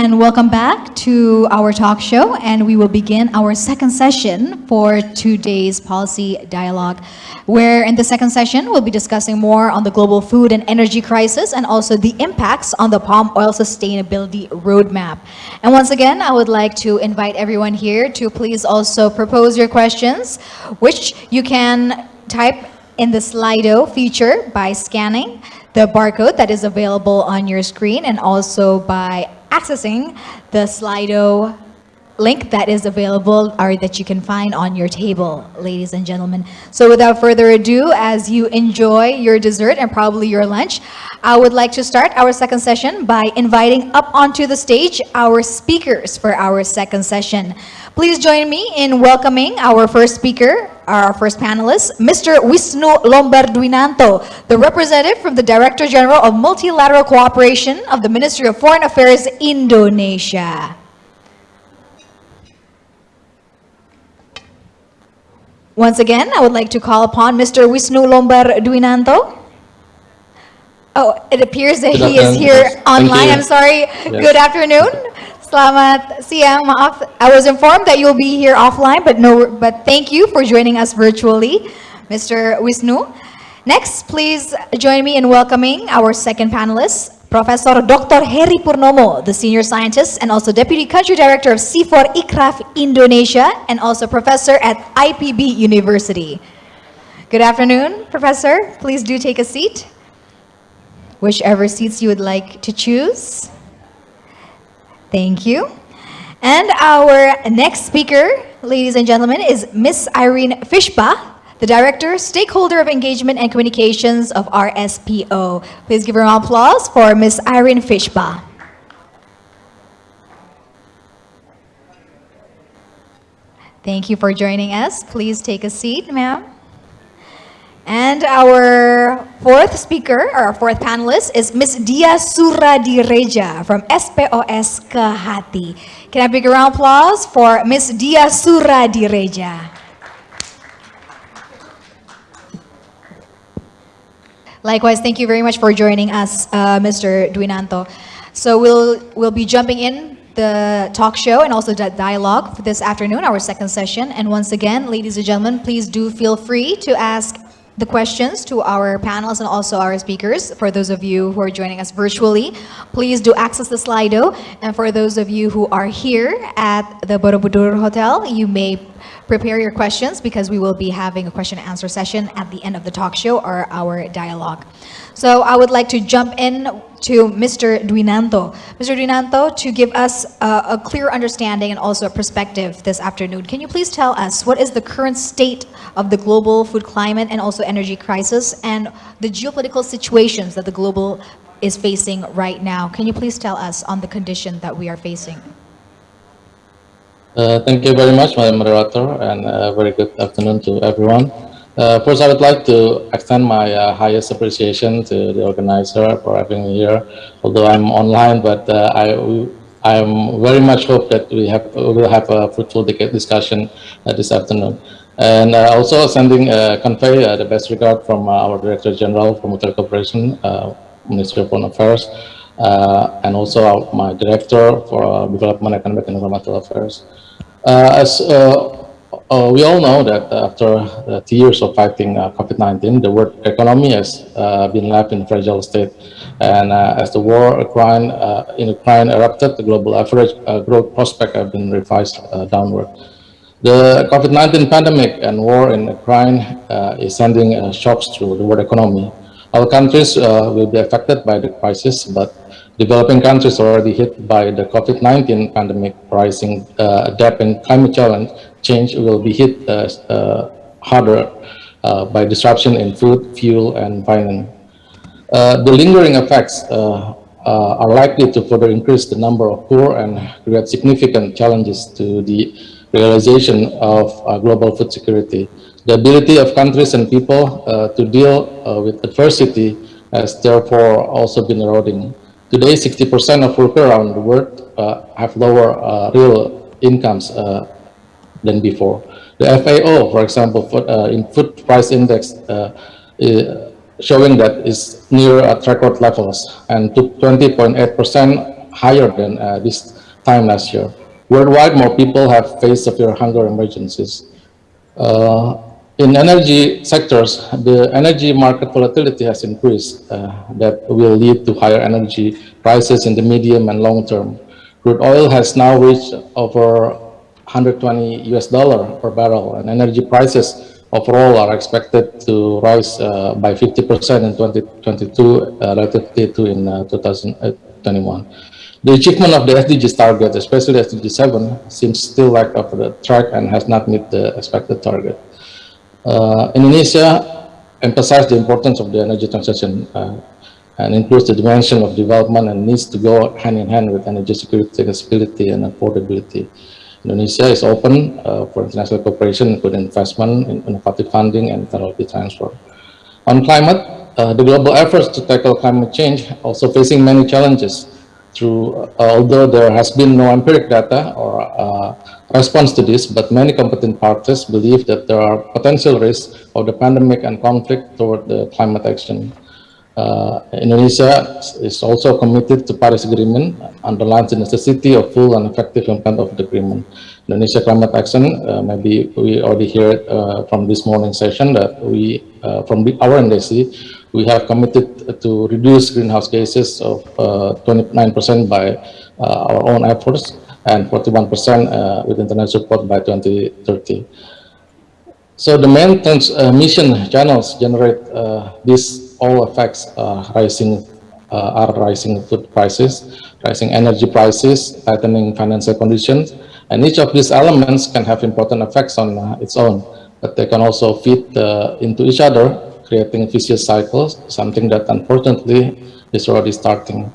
And welcome back to our talk show, and we will begin our second session for today's policy dialogue, where in the second session, we'll be discussing more on the global food and energy crisis and also the impacts on the palm oil sustainability roadmap. And once again, I would like to invite everyone here to please also propose your questions, which you can type in the Slido feature by scanning the barcode that is available on your screen and also by accessing the Slido link that is available or that you can find on your table, ladies and gentlemen. So without further ado, as you enjoy your dessert and probably your lunch, I would like to start our second session by inviting up onto the stage our speakers for our second session. Please join me in welcoming our first speaker, our first panelist, Mr. Wisnu Lombardwinanto, the representative from the Director General of Multilateral Cooperation of the Ministry of Foreign Affairs, Indonesia. Once again, I would like to call upon Mr. Wisnu Lombardwinanto. Oh, it appears that Good he is here online. I'm sorry. Yes. Good afternoon. Selamat siang. Maaf, I was informed that you'll be here offline, but no, but thank you for joining us virtually, Mr. Wisnu. Next, please join me in welcoming our second panelist, Professor Dr. Heri Purnomo, the senior scientist and also deputy country director of CIFOR-ICRAF Indonesia and also professor at IPB University. Good afternoon, Professor. Please do take a seat. Whichever seats you would like to choose. Thank you. And our next speaker, ladies and gentlemen, is Miss Irene Fishba, the Director, Stakeholder of Engagement and Communications of RSPO. Please give her an applause for Miss Irene Fishba. Thank you for joining us. Please take a seat, ma'am. And our fourth speaker, or our fourth panelist, is Miss Diah Suradiredja from SPOS Kehati. Can I big a round of applause for Miss Diah Suradiredja? Likewise, thank you very much for joining us, uh, Mr. Dwinanto. So we'll, we'll be jumping in the talk show and also the dialogue for this afternoon, our second session. And once again, ladies and gentlemen, please do feel free to ask the questions to our panelists and also our speakers. For those of you who are joining us virtually, please do access the Slido. And for those of you who are here at the Borobudur Hotel, you may prepare your questions because we will be having a question and answer session at the end of the talk show or our dialogue. So I would like to jump in to Mr. Dwinanto. Mr. Dwinanto, to give us a, a clear understanding and also a perspective this afternoon, can you please tell us what is the current state of the global food climate and also energy crisis and the geopolitical situations that the global is facing right now? Can you please tell us on the condition that we are facing? Uh, Thank you very much, Madam Moderator, and a very good afternoon to everyone. Uh, First, I would like to extend my uh, highest appreciation to the organizer for having me here. Although I'm online, but uh, I I'm very much hope that we have we will have a fruitful discussion uh, this afternoon. And uh, also sending uh, convey the best regard from our Director General for Multilateral Cooperation, Ministry of Foreign Affairs, and also my Director for Development, Economic and Environmental Affairs. As uh, we all know that after two years of fighting uh, COVID-19, the world economy has uh, been left in a fragile state. And uh, as the war Ukraine, in Ukraine erupted, the global average growth prospect have been revised downward. The COVID-19 pandemic and war in Ukraine is sending shocks through the world economy. All countries will be affected by the crisis, but developing countries already hit by the COVID-19 pandemic, rising uh, debt and climate challenge change will be hit uh, uh, harder uh, by disruption in food, fuel, and finance. Uh, the lingering effects are likely to further increase the number of poor and create significant challenges to the realization of global food security. The ability of countries and people to deal with adversity has therefore also been eroding. Today, 60% of workers around the world uh, have lower uh, real incomes uh, than before. The FAO, for example, for, uh, in food price index, uh, showing that is near at record levels and to 20.8% higher than uh, this time last year. Worldwide, more people have faced severe hunger emergencies. Uh, in energy sectors, the energy market volatility has increased. Uh, that will lead to higher energy prices in the medium and long term. Crude oil has now reached over 120 US dollar per barrel, and energy prices overall are expected to rise uh, by 50% in 2022 uh, relative to in uh, 2021. The achievement of the SDGs target, especially SDG 7, seems still lack of the track and has not met the expected target. Uh, Indonesia emphasized the importance of the energy transition uh, and includes the dimension of development and needs to go hand in hand with energy security, accessibility, and affordability. Indonesia is open uh, for international cooperation, including investment, in innovative funding, and technology transfer. On climate, uh, the global efforts to tackle climate change are also facing many challenges through, uh, although there has been no empiric data or uh, response to this, but many competent parties believe that there are potential risks of the pandemic and conflict toward the climate action. Uh, Indonesia is also committed to Paris Agreement, underlines the necessity of full and effective implement of the agreement. Indonesia Climate Action, uh, maybe we already heard uh, from this morning session that we, uh, from the, our NDC, we have committed to reduce greenhouse gases of 29% uh, by uh, our own efforts and 41% with international support by 2030. So the main transmission channels generate these all effects uh, rising uh, are rising food prices, rising energy prices, tightening financial conditions, and each of these elements can have important effects on uh, its own, but they can also feed uh, into each other, creating vicious cycles, something that unfortunately is already starting.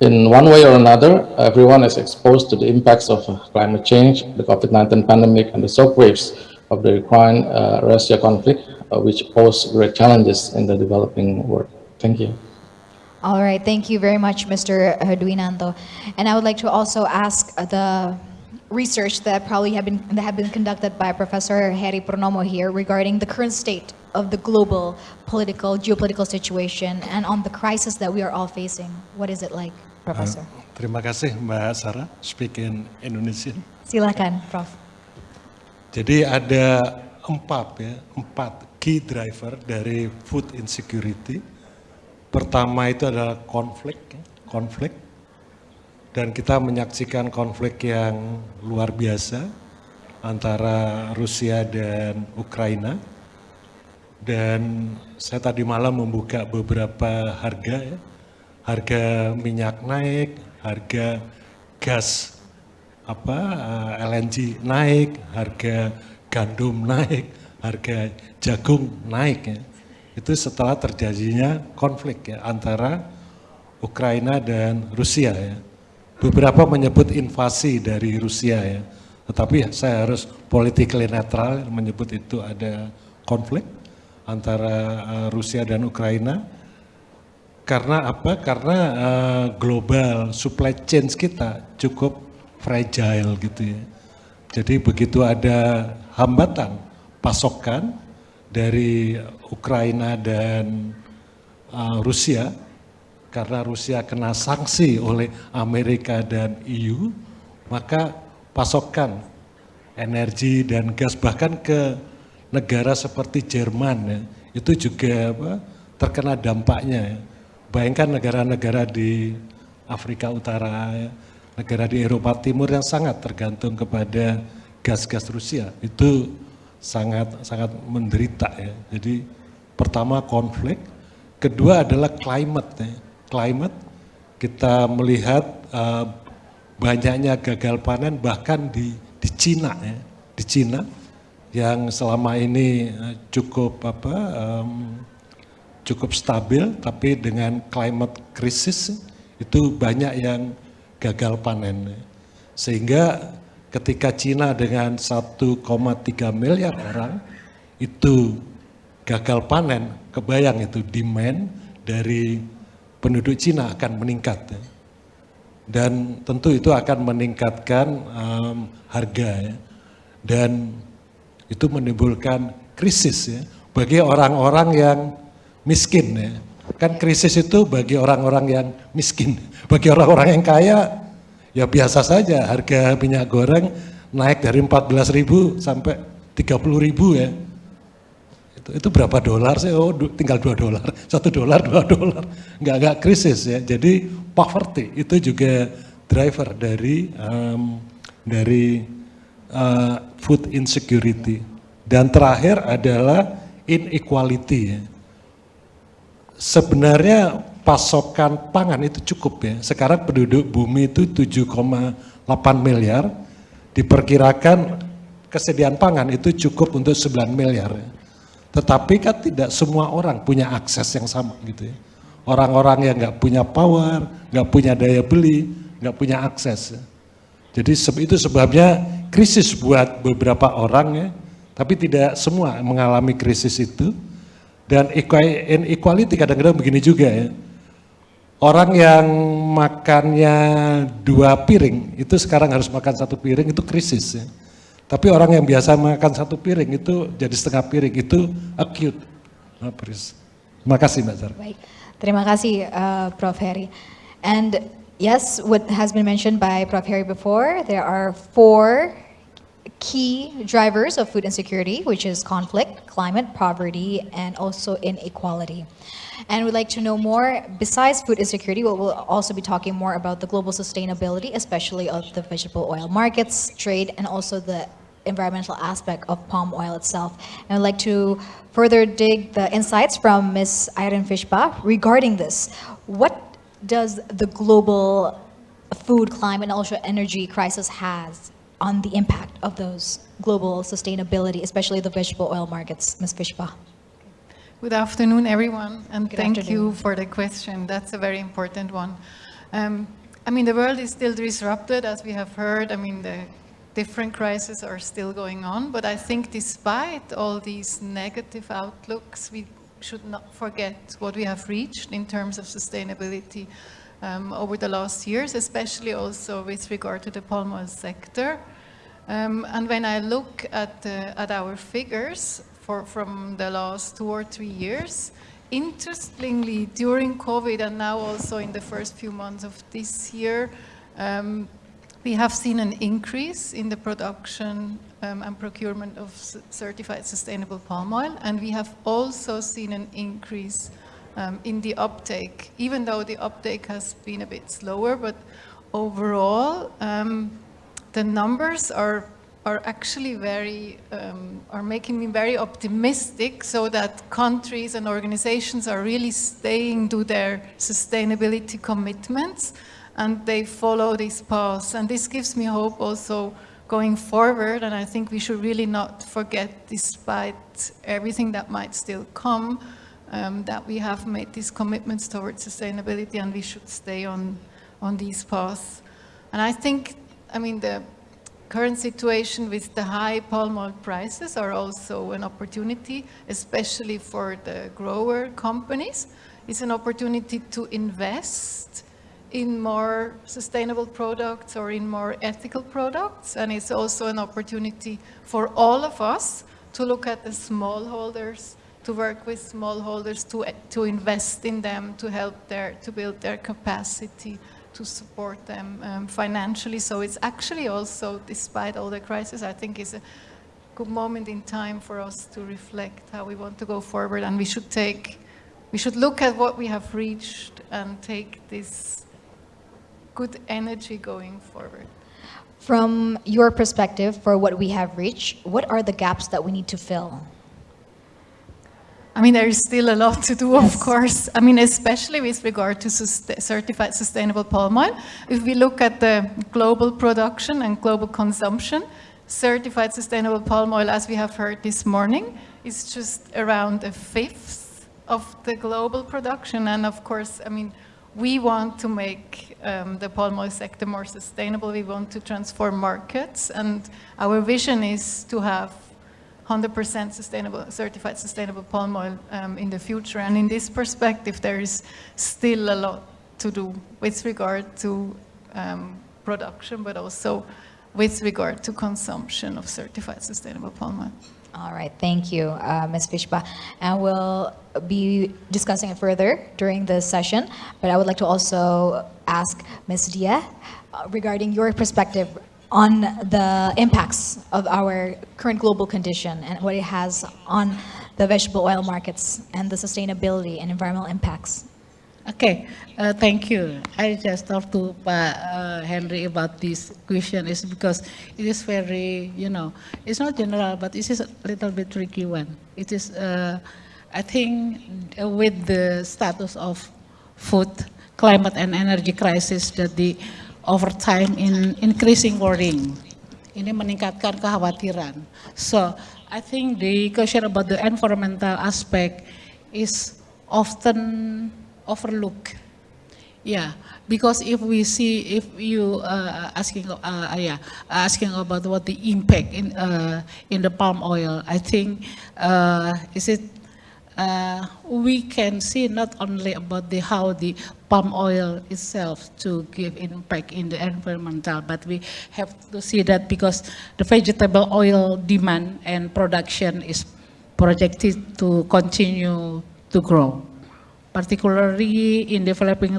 In one way or another, everyone is exposed to the impacts of uh, climate change, the COVID-19 pandemic, and the shock waves of the Ukraine-Russia uh, conflict, uh, which pose great challenges in the developing world. Thank you. All right, thank you very much, Mr. Dwinanto. And I would like to also ask the research that probably have been that have been conducted by Professor Heri Purnomo here regarding the current state of the global political, geopolitical situation and on the crisis that we are all facing. What is it like, Professor? Uh, terima kasih Mbak Sarah, speak in Indonesian. Silakan, Prof. Jadi ada empat ya, empat key driver dari food insecurity. Pertama itu adalah konflik, konflik. Dan kita menyaksikan konflik yang luar biasa antara Rusia dan Ukraina. Dan saya tadi malam membuka beberapa harga ya. Harga minyak naik, harga gas apa eh, LNG naik, harga gandum naik, harga jagung naik ya. Itu setelah terjadinya konflik ya antara Ukraina dan Rusia ya. Beberapa menyebut invasi dari Rusia ya. Tetapi saya harus politically netral menyebut itu ada konflik antara uh, Rusia dan Ukraina. Karena apa? Karena uh, global supply chain kita cukup fragile gitu ya. Jadi begitu ada hambatan pasokan dari Ukraina dan uh, Rusia karena Rusia kena sanksi oleh Amerika dan EU, maka pasokan energi dan gas bahkan ke negara seperti Jerman ya, itu juga apa, terkena dampaknya. Ya. Bayangkan negara-negara di Afrika Utara, ya, negara di Eropa Timur yang sangat tergantung kepada gas-gas Rusia, itu sangat sangat menderita ya. Jadi pertama konflik, kedua adalah climate ya. Climate kita melihat uh, banyaknya gagal panen bahkan di di Cina ya. Di Cina yang selama ini uh, cukup apa um, cukup stabil tapi dengan climate crisis itu banyak yang gagal panen. Sehingga ketika Cina dengan 1,3 miliar orang itu gagal panen, kebayang itu demand dari penduduk Cina akan meningkat. Dan tentu itu akan meningkatkan um, harga ya. Dan itu menimbulkan krisis ya bagi orang-orang yang miskin ya. Kan krisis itu bagi orang-orang yang miskin, bagi orang-orang yang kaya ya biasa saja harga minyak goreng naik dari 14.000 sampai 30.000 ya. Itu, itu berapa dolar sih? Oh tinggal 2 dolar, 1 dolar, 2 dolar. Enggak, enggak krisis ya. Jadi poverty itu juga driver dari um, dari uh, food insecurity. Dan terakhir adalah inequality ya. Sebenarnya pasokan pangan itu cukup ya. Sekarang penduduk bumi itu 7,8 miliar, diperkirakan kesediaan pangan itu cukup untuk 9 miliar. Ya. Tetapi kan tidak semua orang punya akses yang sama gitu ya. Orang-orang yang nggak punya power, nggak punya daya beli, nggak punya akses. Ya. Jadi itu sebabnya krisis buat beberapa orang ya, tapi tidak semua mengalami krisis itu. Dan inequality kadang-kadang begini juga ya. Orang yang makannya dua piring, itu sekarang harus makan satu piring, itu krisis ya. Tapi orang yang biasa makan satu piring itu jadi setengah piring, itu acute. Nah, Terima kasih Mbak Zara. Baik, terima kasih uh, Prof. Heri. And yes, what has been mentioned by Prof. Heri before, there are four key drivers of food insecurity, which is conflict, climate, poverty, and also inequality. And we'd like to know more, besides food insecurity, we'll, we'll also be talking more about the global sustainability, especially of the vegetable oil markets, trade, and also the environmental aspect of palm oil itself. And I'd like to further dig the insights from Ms. Irene Fishba regarding this. What does the global food, climate, and also energy crisis has on the impact of those global sustainability, especially the vegetable oil markets, Ms. Fishba. Good afternoon, everyone, and Good thank afternoon. you for the question. That's a very important one. Um, I mean, the world is still disrupted, as we have heard. I mean, the different crises are still going on, but I think despite all these negative outlooks, we should not forget what we have reached in terms of sustainability um, over the last years, especially also with regard to the palm oil sector. Um, and when I look at, uh, at our figures for, from the last two or three years, interestingly, during COVID and now also in the first few months of this year, um, we have seen an increase in the production um, and procurement of certified sustainable palm oil, and we have also seen an increase um, in the uptake, even though the uptake has been a bit slower, but overall, um, the numbers are are actually very, um, are making me very optimistic so that countries and organizations are really staying to their sustainability commitments and they follow this path. And this gives me hope also going forward and I think we should really not forget despite everything that might still come um, that we have made these commitments towards sustainability and we should stay on, on these paths. And I think, I mean, the current situation with the high palm oil prices are also an opportunity, especially for the grower companies. It's an opportunity to invest in more sustainable products or in more ethical products. And it's also an opportunity for all of us to look at the smallholders to work with smallholders, to, to invest in them, to help their, to build their capacity, to support them um, financially. So it's actually also, despite all the crisis, I think is a good moment in time for us to reflect how we want to go forward. And we should take, we should look at what we have reached and take this good energy going forward. From your perspective, for what we have reached, what are the gaps that we need to fill? I mean, there is still a lot to do, Yes. of course. I mean, especially with regard to sus- certified sustainable palm oil. If we look at the global production and global consumption, certified sustainable palm oil, as we have heard this morning, is just around a fifth of the global production. And of course, I mean, we want to make um, the palm oil sector more sustainable. We want to transform markets. And our vision is to have 100% sustainable, certified sustainable palm oil um, in the future. And in this perspective, there is still a lot to do with regard to um, production, but also with regard to consumption of certified sustainable palm oil. All right, thank you, uh, Ms. Fishba. And we'll be discussing it further during the session, but I would like to also ask Ms. Diah uh, regarding your perspective on the impacts of our current global condition and what it has on the vegetable oil markets and the sustainability and environmental impacts. Okay, uh, thank you. I just talked to uh, Henry about this question is because it is very, you know, it's not general, but it is a little bit tricky one. It is, uh, I think, with the status of food, climate and energy crisis that the over time in increasing worrying. Ini meningkatkan kekhawatiran. So, I think the question about the environmental aspect is often overlooked. Yeah, because if we see, if you uh, asking, uh, yeah, asking about what the impact in uh, in the palm oil, I think uh, is it uh, we can see not only about the how the palm oil itself to give impact in the environmental, but we have to see that because the vegetable oil demand and production is projected to continue to grow particularly in developing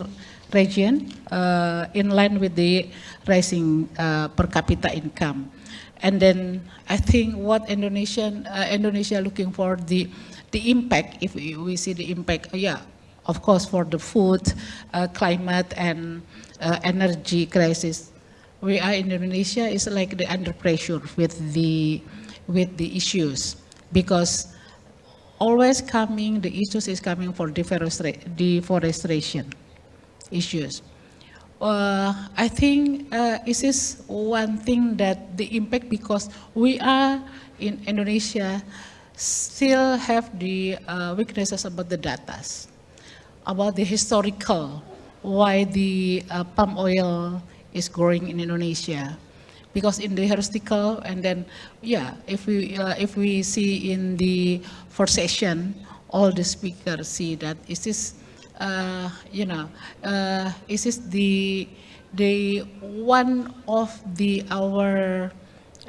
region, uh, in line with the rising uh, per capita income. And then I think what Indonesian uh, Indonesia looking for the the impact. If we, see the impact, yeah, of course for the food, uh, climate, and uh, energy crisis. We are in Indonesia is like the under pressure with the with the issues because always coming, the issues is coming for deforestation issues. Uh, I think uh, this is one thing that the impact because we are in Indonesia still have the uh, weaknesses about the data, about the historical, why the uh, palm oil is growing in Indonesia because in the heuristical and then yeah if we uh, if we see in the first session all the speakers see that is this uh, you know uh, is the the one of the our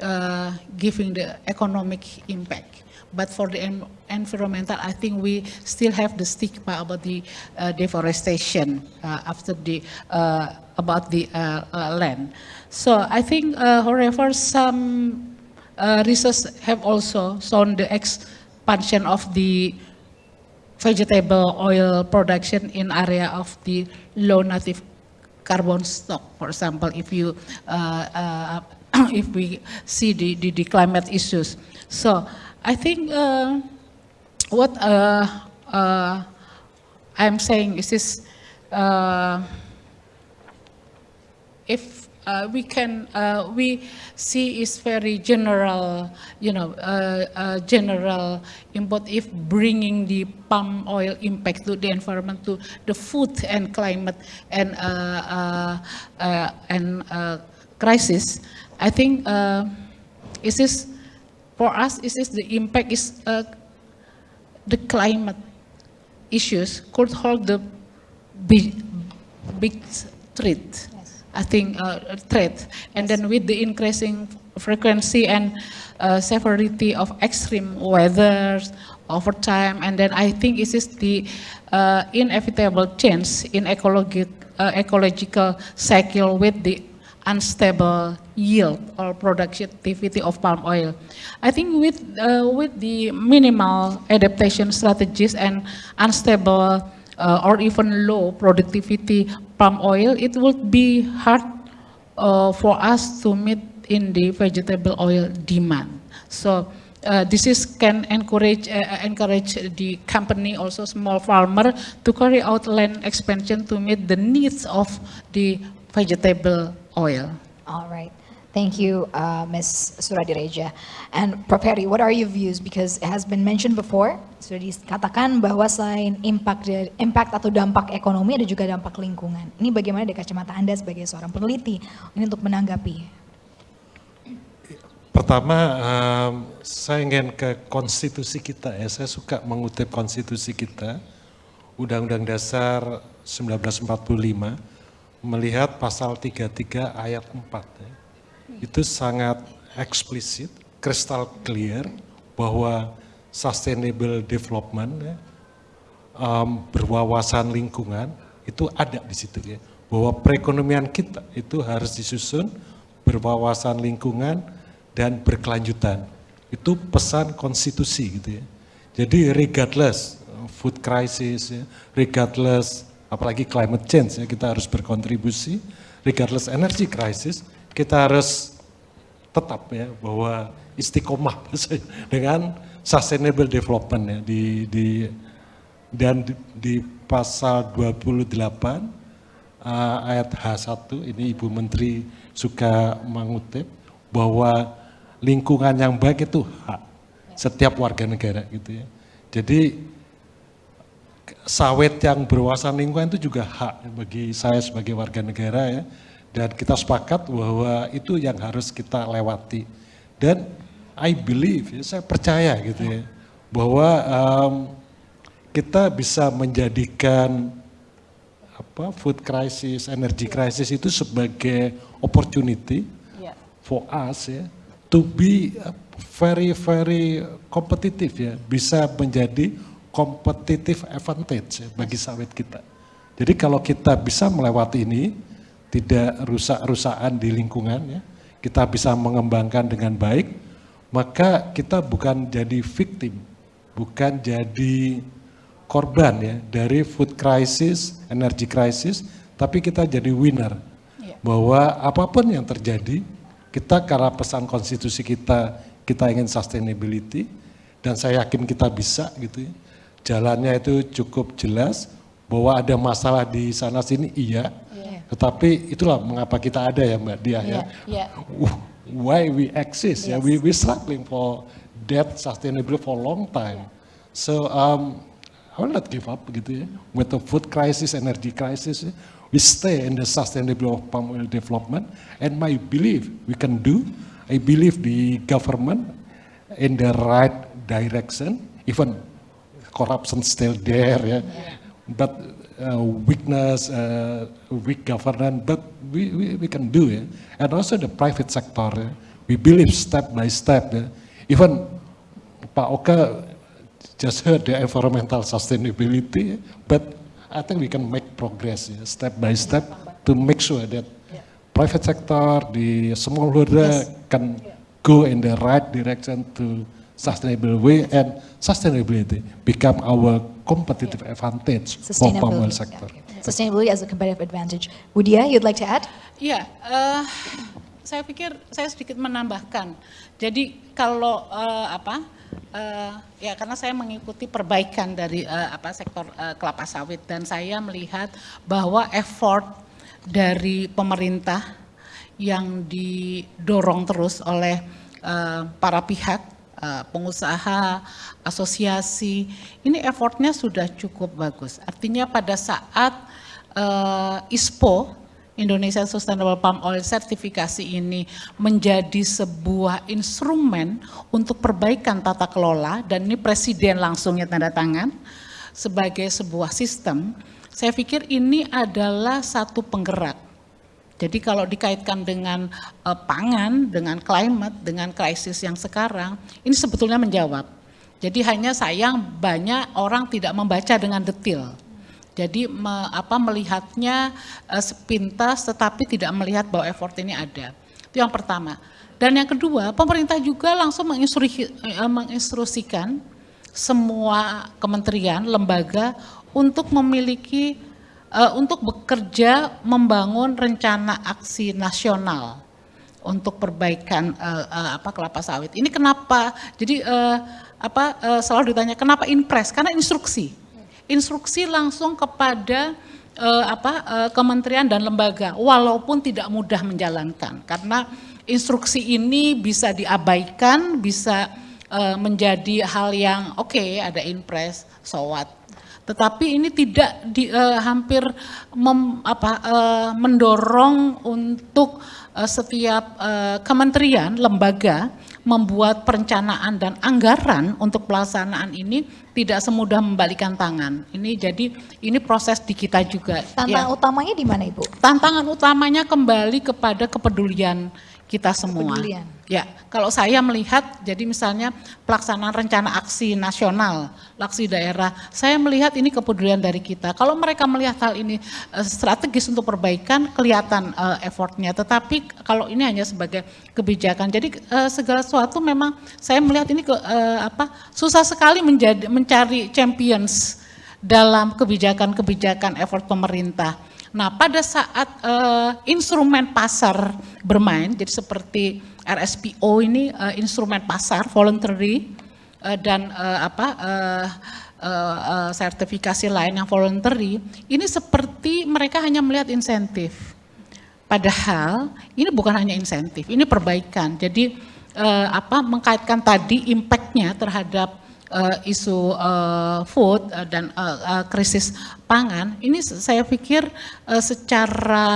uh, giving the economic impact but for the en environmental, I think we still have the stigma about the uh, deforestation uh, after the uh, about the uh, uh, land. So I think, however, some research have also shown the expansion of the vegetable oil production in area of the low native carbon stock. For example, if you if we see the, the, the climate issues. So I think uh, what uh, uh, I'm saying is this, uh, if uh, we can, uh, we see is very general, you know, uh, uh, general input if bringing the palm oil impact to the environment, to the food and climate and, uh, and crisis, I think is this for us, is this the impact is uh, the climate issues could hold the big, big threat. I think uh, threat, and then with the increasing frequency and uh, severity of extreme weather over time, and then I think this is the uh, inevitable change in ecologic, uh, ecological cycle with the unstable yield or productivity of palm oil. I think with, uh, with the minimal adaptation strategies and unstable uh, or even low productivity palm oil, it would be hard uh, for us to meet in the vegetable oil demand. So uh, this is can encourage uh, encourage the company also small farmer to carry out land expansion to meet the needs of the vegetable oil. All right. Thank you, uh, Ms. Suradireja. And Prof. Heri, what are your views? Because it has been mentioned before, sudah dikatakan bahwa selain impact, impact atau dampak ekonomi, ada juga dampak lingkungan. Ini bagaimana dari kacamata Anda sebagai seorang peneliti ini untuk menanggapi? Pertama, um, saya ingin ke konstitusi kita ya. Saya suka mengutip konstitusi kita, Undang-Undang Dasar 1945, melihat pasal 33 ayat 4 ya. Itu sangat eksplisit, kristal clear bahwa sustainable development ya, um, berwawasan lingkungan itu ada di situ ya. Bahwa perekonomian kita itu harus disusun berwawasan lingkungan dan berkelanjutan. Itu pesan konstitusi gitu ya. Jadi regardless food crisis, ya, regardless apalagi climate change ya kita harus berkontribusi, regardless energy crisis kita harus tetap ya bahwa istiqomah dengan sustainable development ya di, di dan di, di pasal 28 uh, ayat H1 ini Ibu Menteri suka mengutip bahwa lingkungan yang baik itu hak setiap warga negara gitu ya. Jadi sawit yang berwawasan lingkungan itu juga hak bagi saya sebagai warga negara ya. Dan kita sepakat bahwa itu yang harus kita lewati. Dan I believe, ya, saya percaya gitu ya, bahwa um, kita bisa menjadikan apa food crisis, energy crisis itu sebagai opportunity Yeah. for us ya to be very very kompetitif ya, bisa menjadi competitive advantage ya, bagi sawit kita. Jadi kalau kita bisa melewati ini, tidak rusak-rusakan di lingkungan ya, kita bisa mengembangkan dengan baik, maka kita bukan jadi victim, bukan jadi korban ya dari food crisis, energy crisis, tapi kita jadi winner. Bahwa apa pun yang terjadi, kita karena pesan konstitusi kita, kita ingin sustainability, dan saya yakin kita bisa gitu ya. Jalannya itu cukup jelas, bahwa ada masalah di sana sini iya, tetapi itulah mengapa kita ada ya Mbak Diah ya. Iya, iya. Why we exist ya, we we struggling for that sustainable for long time. So um, I will not give up gitu ya. With the food crisis, energy crisis, ya, we stay in the sustainable palm oil development. And my belief we can do, I believe the government in the right direction, even corruption still there ya. But uh, weakness, uh, weak governance, but we, we, we can do it. And also the private sector, ya. we believe step by step. ya. Even Pak Oka just heard the environmental sustainability, but I think we can make progress ya, step by step to make sure that private sector, the smallholder can go in the right direction to sustainable way and sustainability become our competitive advantage for palm oil sector. yeah. Sustainability as a competitive advantage. Budia, you'd like to add? Iya, eh, saya pikir saya sedikit menambahkan. Jadi kalau eh, apa? eh, ya karena saya mengikuti perbaikan dari eh, apa sektor eh, kelapa sawit dan saya melihat bahwa effort dari pemerintah yang didorong terus oleh eh, para pihak eh, pengusaha, asosiasi, ini effortnya sudah cukup bagus. Artinya pada saat eh, ISPO Indonesia Sustainable Palm Oil sertifikasi ini menjadi sebuah instrumen untuk perbaikan tata kelola dan ini presiden langsungnya tanda tangan sebagai sebuah sistem, saya pikir ini adalah satu penggerak. Jadi kalau dikaitkan dengan eh, pangan, dengan climate, dengan krisis yang sekarang, ini sebetulnya menjawab. Jadi hanya sayang banyak orang tidak membaca dengan detail. Jadi me- apa melihatnya eh, sepintas tetapi tidak melihat bahwa effort ini ada. Itu yang pertama. Dan yang kedua, pemerintah juga langsung menginstruksi- eh, menginstruksikan semua kementerian, lembaga untuk memiliki eh, untuk bekerja membangun rencana aksi nasional untuk perbaikan eh, eh, apa kelapa sawit. Ini kenapa? Jadi eh, apa eh, selalu ditanya kenapa impres? Karena instruksi instruksi langsung kepada eh, apa eh, kementerian dan lembaga walaupun tidak mudah menjalankan karena instruksi ini bisa diabaikan bisa menjadi hal yang oke ada impres sowat tetapi ini tidak di, eh, hampir mem- apa, eh, mendorong untuk eh, setiap eh, kementerian lembaga membuat perencanaan dan anggaran untuk pelaksanaan ini tidak semudah membalikan tangan. Ini jadi ini proses di kita juga. Tantangan Ya. utamanya di mana, Ibu? Tantangan utamanya kembali kepada kepedulian kita semua. Kepedulian. Ya, kalau saya melihat, jadi misalnya pelaksanaan rencana aksi nasional, aksi daerah, saya melihat ini kepedulian dari kita. Kalau mereka melihat hal ini eh, strategis untuk perbaikan, kelihatan eh, effortnya. Tetapi kalau ini hanya sebagai kebijakan, jadi eh, segala sesuatu memang saya melihat ini ke, apa susah sekali menjadi mencari champions dalam kebijakan-kebijakan effort pemerintah. Nah, pada saat eh, instrumen pasar bermain, jadi seperti RSPO ini eh, instrumen pasar voluntary eh, dan eh, apa eh, eh, eh, sertifikasi lain yang voluntary, ini seperti mereka hanya melihat insentif. Padahal ini bukan hanya insentif, ini perbaikan. Jadi eh, apa mengkaitkan tadi impactnya terhadap eh, isu eh, food eh, dan eh, eh, krisis pangan, ini saya pikir eh, secara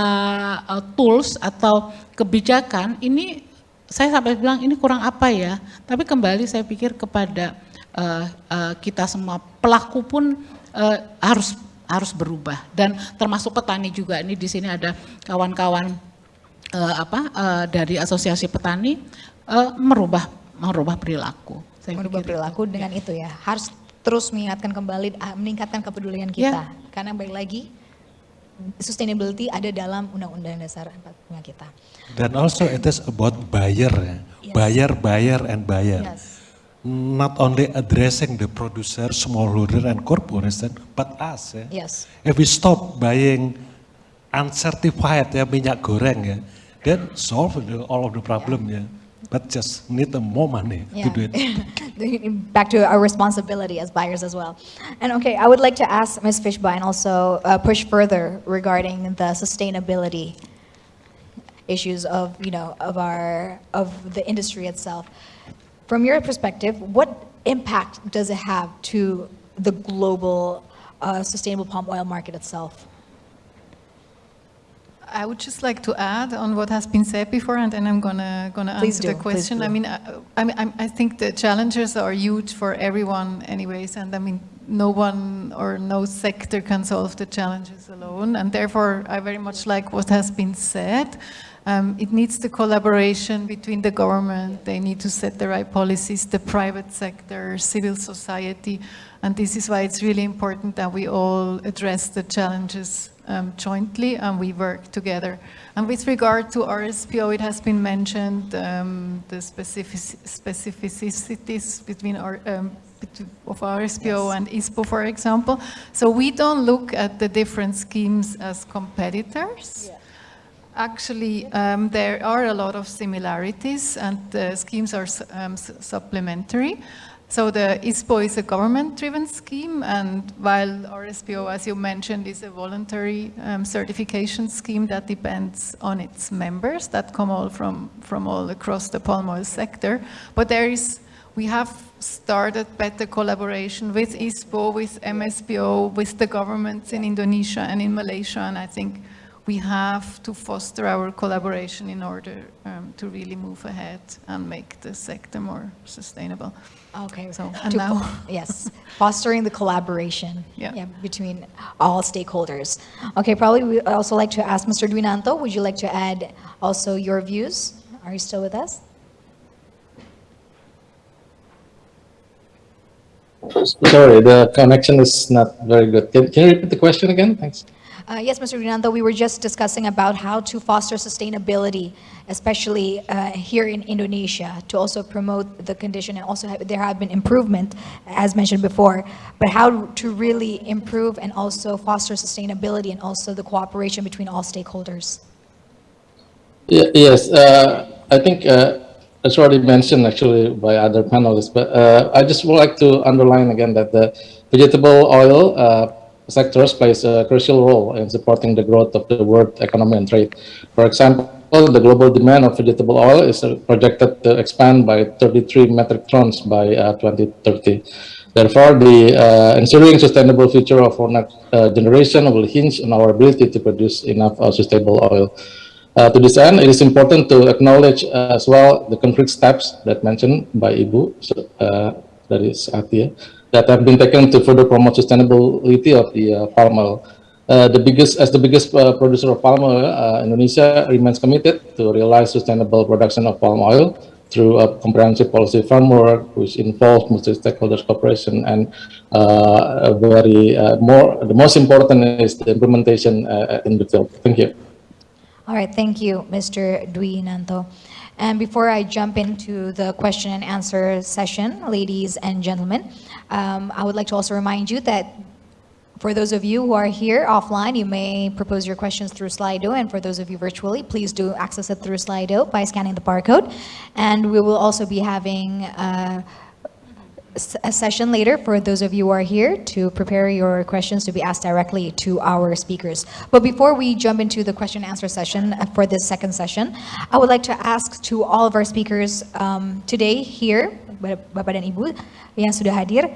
eh, tools atau kebijakan ini saya sampai bilang ini kurang apa ya, tapi kembali saya pikir kepada eh, eh, kita semua pelaku pun eh, harus harus berubah dan termasuk petani juga ini di sini ada kawan-kawan eh, apa eh, dari asosiasi petani eh, merubah merubah perilaku. Saya merubah pikir itu. perilaku dengan itu ya. Harus terus mengingatkan kembali, ah, meningkatkan kepedulian kita. Karena baik lagi, sustainability ada dalam Undang-Undang Dasar 45 kita. Dan also it is about buyer ya. Yes. Buyer, buyer, and buyer. Yes. Not only addressing the producer, smallholder, and corporation, but us ya. Yes. If we stop buying uncertified ya minyak goreng ya, then solve the, all of the problem ya. But just need more money to do it. Back to our responsibility as buyers as well. And okay, I would like to ask Ms. Fishbein also uh, push further regarding the sustainability issues of, you know, of our, of the industry itself. From your perspective, what impact does it have to the global uh, sustainable palm oil market itself? I would just like to add on what has been said before, and then I'm gonna gonna Please answer do, the question. I mean, I, I I think the challenges are huge for everyone, anyways, and I mean, no one or no sector can solve the challenges alone, and therefore, I very much like what has been said. Um, it needs the collaboration between the government. They need to set the right policies, the private sector, civil society, and this is why it's really important that we all address the challenges um, jointly and we work together. And with regard to RSPO, it has been mentioned um, the specific, specificities between our, um, of RSPO and ISPO, for example. So we don't look at the different schemes as competitors. Actually, um, there are a lot of similarities and the schemes are um, supplementary. So the ISPO is a government-driven scheme and while RSPO, as you mentioned, is a voluntary um, certification scheme that depends on its members that come all from, from all across the palm oil sector. But there is, we have started better collaboration with ISPO, with MSPO, with the governments in Indonesia and in Malaysia and I think we have to foster our collaboration in order um, to really move ahead and make the sector more sustainable. Okay, So, and now- yes, fostering the collaboration Yeah. between all stakeholders. Okay, probably we also like to ask Mr. Dwinanto, would you like to add also your views? Are you still with us? Sorry, the connection is not very good. Can, can you repeat the question again? Thanks. Uh, yes, Mr. Dwinanto, we were just discussing about how to foster sustainability, especially uh, here in Indonesia, to also promote the condition and also have, there have been improvement, as mentioned before, but how to really improve and also foster sustainability and also the cooperation between all stakeholders. Ye- Yes, uh, I think uh, it's already mentioned actually by other panelists, but uh, I just would like to underline again that the vegetable oil uh, sectors plays a crucial role in supporting the growth of the world economy and trade. For example, the global demand of vegetable oil is projected to expand by 33 metric tons by uh, 2030. Therefore, the uh, ensuring sustainable future of our next uh, generation will hinge on our ability to produce enough sustainable oil. Uh, to this end, it is important to acknowledge as well the concrete steps that mentioned by Ibu, so, uh, that is Atia, that have been taken to further promote sustainability of the uh, palm oil. uh, the biggest, as the biggest uh, producer of palm oil, Indonesia remains committed to realize sustainable production of palm oil through a comprehensive policy framework which involves multi-stakeholders cooperation and uh, very uh, more the most important is the implementation uh, in the field. Thank you. All right, thank you, Mr. Dwi Nanto. And before I jump into the question and answer session, ladies and gentlemen, um, I would like to also remind you that for those of you who are here offline, you may propose your questions through Slido, and for those of you virtually, please do access it through Slido by scanning the barcode. And we will also be having uh, a session later for those of you who are here to prepare your questions to be asked directly to our speakers. But before we jump into the question and answer session uh, for this second session, I would like to ask to all of our speakers um, today here, Bapak dan Ibu yang sudah hadir,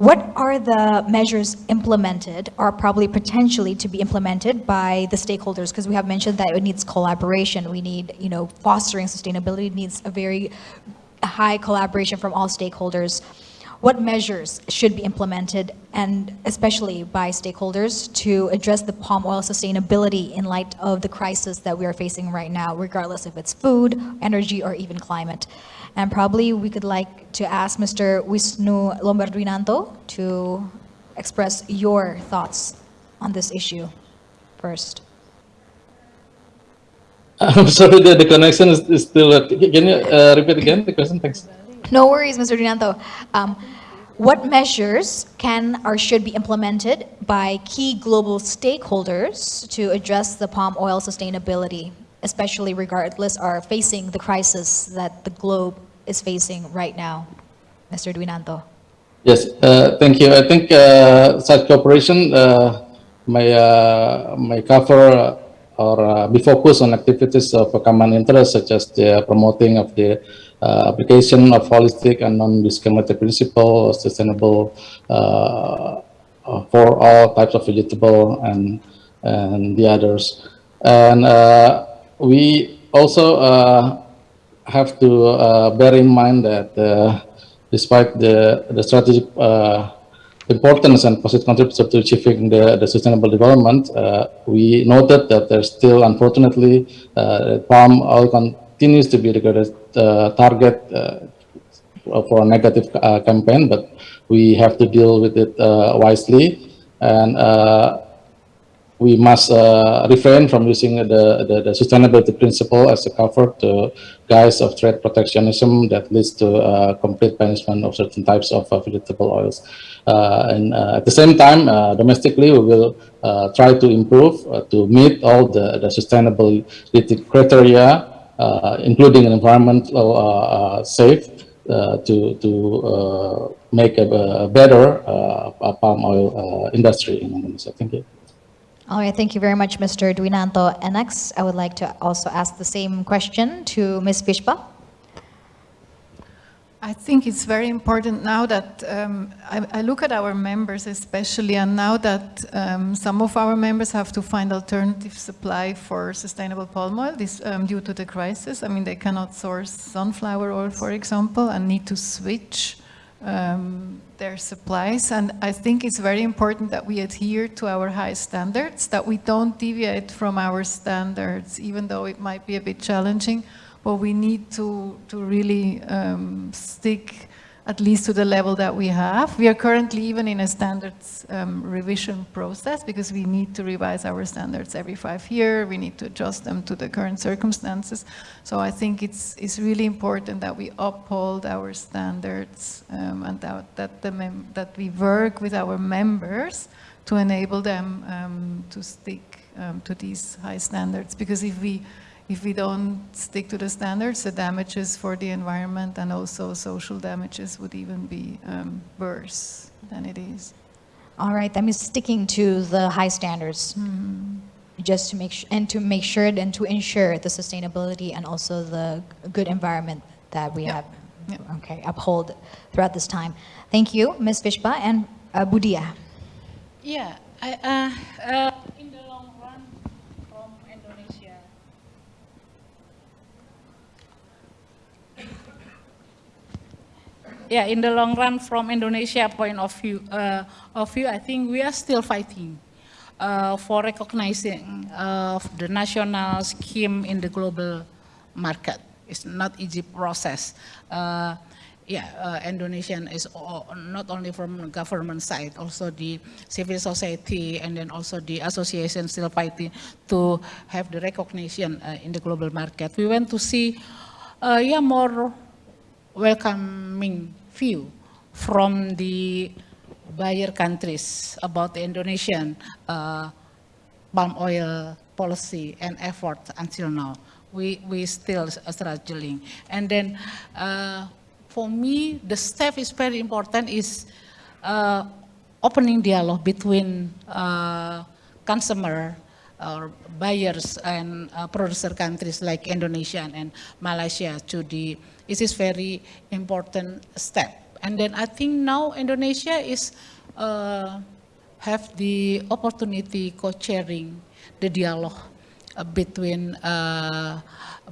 what are the measures implemented or probably potentially to be implemented by the stakeholders? Because we have mentioned that it needs collaboration. We need, you know, fostering sustainability needs a very high collaboration from all stakeholders. What measures should be implemented and especially by stakeholders to address the palm oil sustainability in light of the crisis that we are facing right now, regardless if it's food, energy, or even climate? And probably we could like to ask Mr. Wisnu Lombardwinanto to express your thoughts on this issue first. I'm sorry, the, the connection is, is still. Uh, can you uh, repeat again the question? Thanks. No worries, Mr. Dwinanto. Um, what measures can or should be implemented by key global stakeholders to address the palm oil sustainability, especially regardless or facing the crisis that the globe is facing right now? Mr. Dwinanto. Yes, uh, thank you. I think uh, such cooperation uh, may uh, may cover or uh, be focused on activities of a common interest, such as the promoting of the uh, application of holistic and non-discriminatory principle, sustainable uh, uh, for all types of vegetable and and the others. And uh, we also uh, have to uh, bear in mind that despite the, the strategic importance and positive contribution to achieving the, the sustainable development, we noted that there's still, unfortunately, palm oil continues to be the uh, target uh, for a negative uh, campaign, but we have to deal with it uh, wisely. And we must uh, refrain from using the, the, the sustainability principle as a cover to guise of trade protectionism that leads to uh, complete banishment of certain types of uh, vegetable oils. And at the same time, domestically, we will try to improve to meet all the, the sustainability criteria, including an environmental uh, uh, safe, uh, to, to uh, make a, a better uh, palm oil uh, industry in Indonesia. Thank you. All right, thank you very much, Mr. Dwinanto. And next, I would like to also ask the same question to Ms. Fischbach. I think it's very important now that um, I, I look at our members especially, and now that um, some of our members have to find alternative supply for sustainable palm oil this, um, due to the crisis. I mean, they cannot source sunflower oil, for example, and need to switch um, their supplies. And I think it's very important that we adhere to our high standards, that we don't deviate from our standards, even though it might be a bit challenging but we need to, to really um, stick at least to the level that we have. We are currently even in a standards um, revision process because we need to revise our standards every five years. We need to adjust them to the current circumstances. So I think it's, it's really important that we uphold our standards um, and that, that, the that we work with our members to enable them um, to stick um, to these high standards. Because if we if we don't stick to the standards, the damages for the environment and also social damages would even be um, worse than it is. All right, that means sticking to the high standards. Just to make sure, and to make sure and to ensure the sustainability and also the good environment that we Yeah. have, Yeah. okay, uphold throughout this time. Thank you, Ms. Fischbach and uh, Bu Diah. Yeah, I, uh, uh, in the long run from Indonesia. Yeah, in the long run from Indonesia point of view, uh, of view, I think we are still fighting. uh, for recognizing of the national scheme in the global market. It's not easy process. Uh, yeah, uh, Indonesian is o- not only from government side, also the civil society and then also the association still fighting to have the recognition uh, in the global market. We want to see, uh, yeah, more welcoming view from the buyer countries about the Indonesian uh, palm oil policy and effort until now. We, we still struggling. And then uh, for me, the step is very important is uh, opening dialogue between uh, consumer or buyers and uh, producer countries like Indonesia and Malaysia to the, it is very important step. And then I think now Indonesia is uh, have the opportunity co-chairing the dialogue uh, between uh,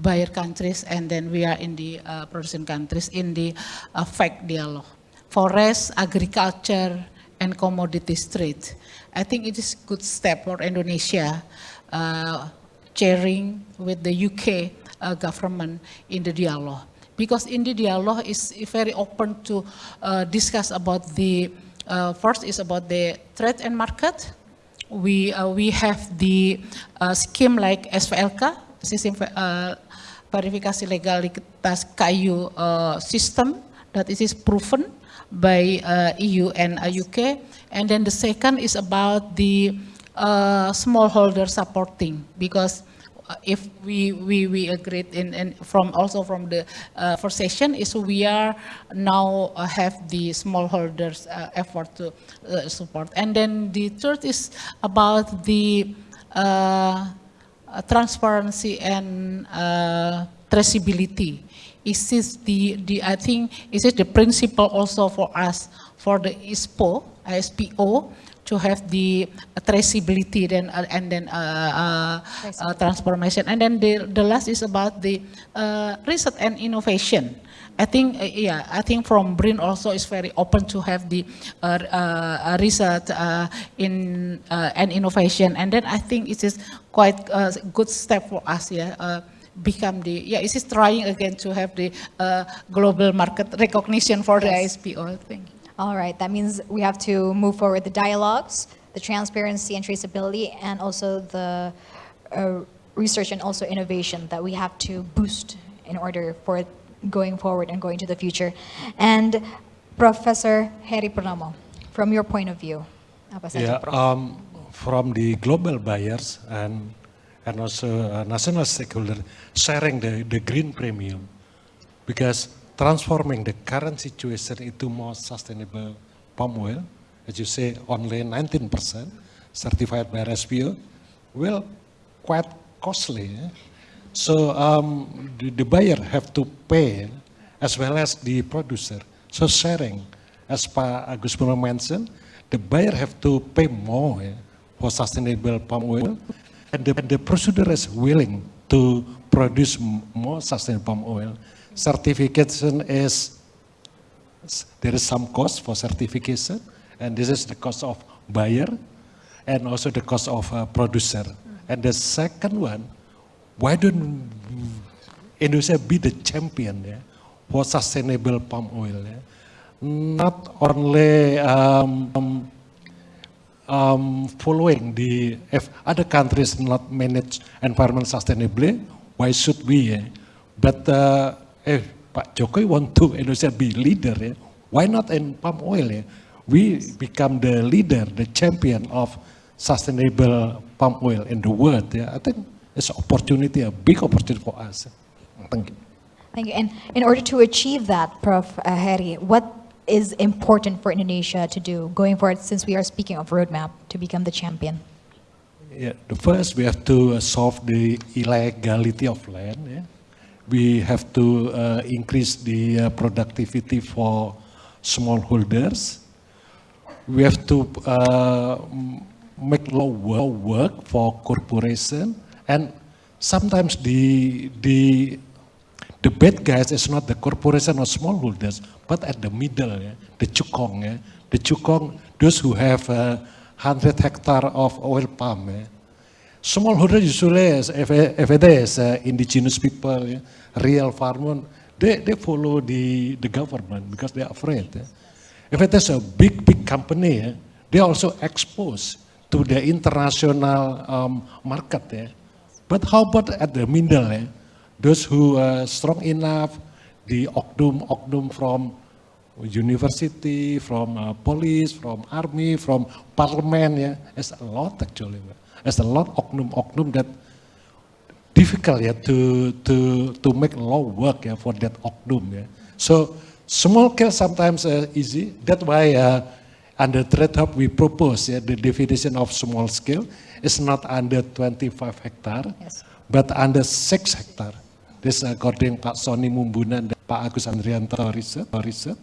buyer countries and then we are in the uh, producing countries in the uh, FACT dialogue. Forest, agriculture, and commodities trade. I think it is good step for Indonesia uh, chairing with the UK uh, government in the dialogue. Because indeed the dialogue is very open to uh, discuss about the, uh, first is about the trade and market, we uh, we have the uh, scheme like SVLK, sistem uh, verifikasi legalitas uh, system that it is proven by EU and UK. And then the second is about the smallholder supporting because if we we we agreed in and from also from the uh, first session is we are now uh, have the smallholders uh, effort to uh, support. And then the third is about the uh, uh, transparency and uh, traceability. Is this the the I think is it the principle also for us for the ISPO ISPO to have the traceability then uh, and then uh, uh, uh, transformation. And then the the last is about the uh, research and innovation. I think uh, yeah I think from BRIN also is very open to have the uh, uh, research uh, in uh, and innovation. And then I think it is quite a good step for us yeah uh, become the yeah it is trying again to have the uh, global market recognition for the Yes. ISPO thank you All right, that means we have to move forward the dialogues, the transparency and traceability, and also the uh, research and also innovation that we have to boost in order for going forward and going to the future. And Professor Heri Purnomo, from your point of view, Yeah, um, from the global buyers and and also uh, national stakeholders sharing the, the green premium because transforming the current situation into more sustainable palm oil, as you say, only 19% certified by RSPO, will quite costly. eh? So um, the, the buyer have to pay as well as the producer. So sharing, as Pa Agus Purno mentioned, the buyer have to pay more eh, for sustainable palm oil, and the, the producer is willing to produce more sustainable palm oil. Certification is there is some cost for certification, and this is the cost of buyer, and also the cost of uh, producer. And the second one, why don't Indonesia be the champion yeah, for sustainable palm oil? yeah? Not only um, um, um, following the, if other countries not manage environment sustainably, why should we? eh? But uh, if Pak Jokowi want to Indonesia be leader, eh, why not in palm oil? eh? We become the leader, the champion of sustainable palm oil in the world. Yeah? I think it's opportunity, a big opportunity for us. Thank you. Thank you. And in order to achieve that, Prof. uh, Heri, what is important for Indonesia to do going forward since we are speaking of roadmap to become the champion? Yeah, the first we have to solve the illegality of land. Yeah. We have to uh, increase the uh, productivity for smallholders. We have to uh, make wo- work for corporation, and sometimes the the the bad guys is not the corporation or smallholders, but at the middle, yeah, the cukong, yeah, the cukong, those who have uh, 100 hectare of oil palm. eh, Smallholder usually, if, if it is uh, indigenous people, yeah, real farmer, they, they follow the, the government because they're afraid. eh. If it is a big, big company, eh, they are also exposed to the international um, market. eh. But how about at the middle? eh? Those who are strong enough, the oknum, oknum from university, from uh, police, from army, from parliament, yeah, it's a lot actually. It's a lot oknum, oknum that difficult yeah, to, to, to make law work yeah, for that oknum. Yeah. So small scale sometimes uh, easy. That's why uh, under Trade Hub we propose yeah, the definition of small scale is not under 25 hectare, Yes. but under 6 hectare. This according Pak Sony Mumbunan dan Pak Agus Andrianto research, research.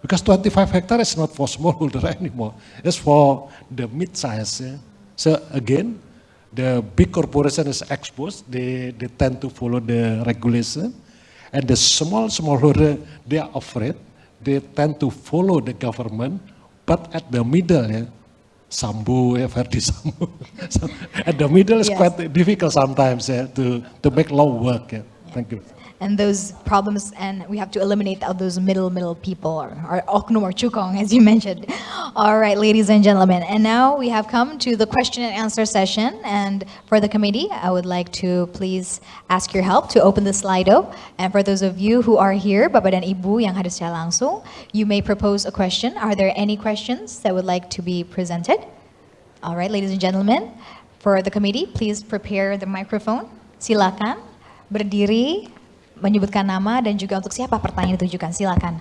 Because 25 hectare is not for smallholder anymore. It's for the mid-size. yeah. So again, the big corporation is exposed. They, they tend to follow the regulation. And the small smallholder, they are afraid. They tend to follow the government. But at the middle, yeah, Sambo, yeah, Ferdy Sambo. So at the middle is Yes. quite difficult sometimes yeah, to, to make law work. Yeah. Thank you. And those problems, and we have to eliminate those middle, middle people, or, or oknum or cukong, as you mentioned. All right, ladies and gentlemen, and now we have come to the question and answer session. And for the committee, I would like to please ask your help to open the Slido. And for those of you who are here, Bapak dan Ibu yang hadir secara langsung, you may propose a question. Are there any questions that would like to be presented? All right, ladies and gentlemen, for the committee, please prepare the microphone. Silakan berdiri, menyebutkan nama dan juga untuk siapa pertanyaan ditujukan. Silakan.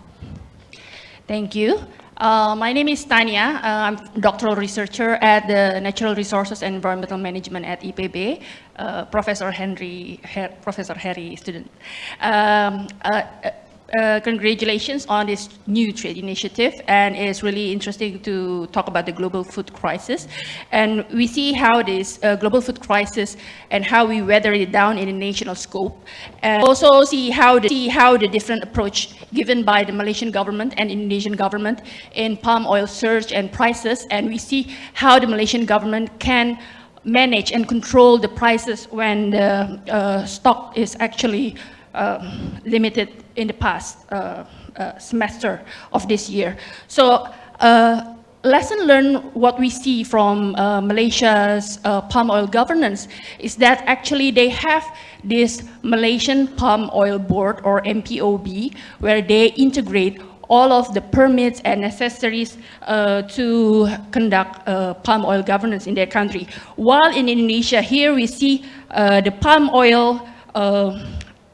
Thank you. Uh, my name is Tanya. Uh, I'm doctoral researcher at the Natural Resources and Environmental Management at IPB. Uh, Professor Henry, Her- Professor Harry student. Um, uh, uh, congratulations on this new trade initiative, and it's really interesting to talk about the global food crisis. And we see how this uh, global food crisis and how we weather it down in a national scope, and also see how the, see how the different approach given by the Malaysian government and Indonesian government in palm oil surge and prices, and we see how the Malaysian government can manage and control the prices when the uh, stock is actually um, limited in the past uh, uh, semester of this year. So uh, lesson learned what we see from uh, Malaysia's uh, palm oil governance is that actually they have this Malaysian Palm Oil Board or MPOB where they integrate all of the permits and necessaries uh, to conduct uh, palm oil governance in their country. While in Indonesia, here we see uh, the palm oil uh,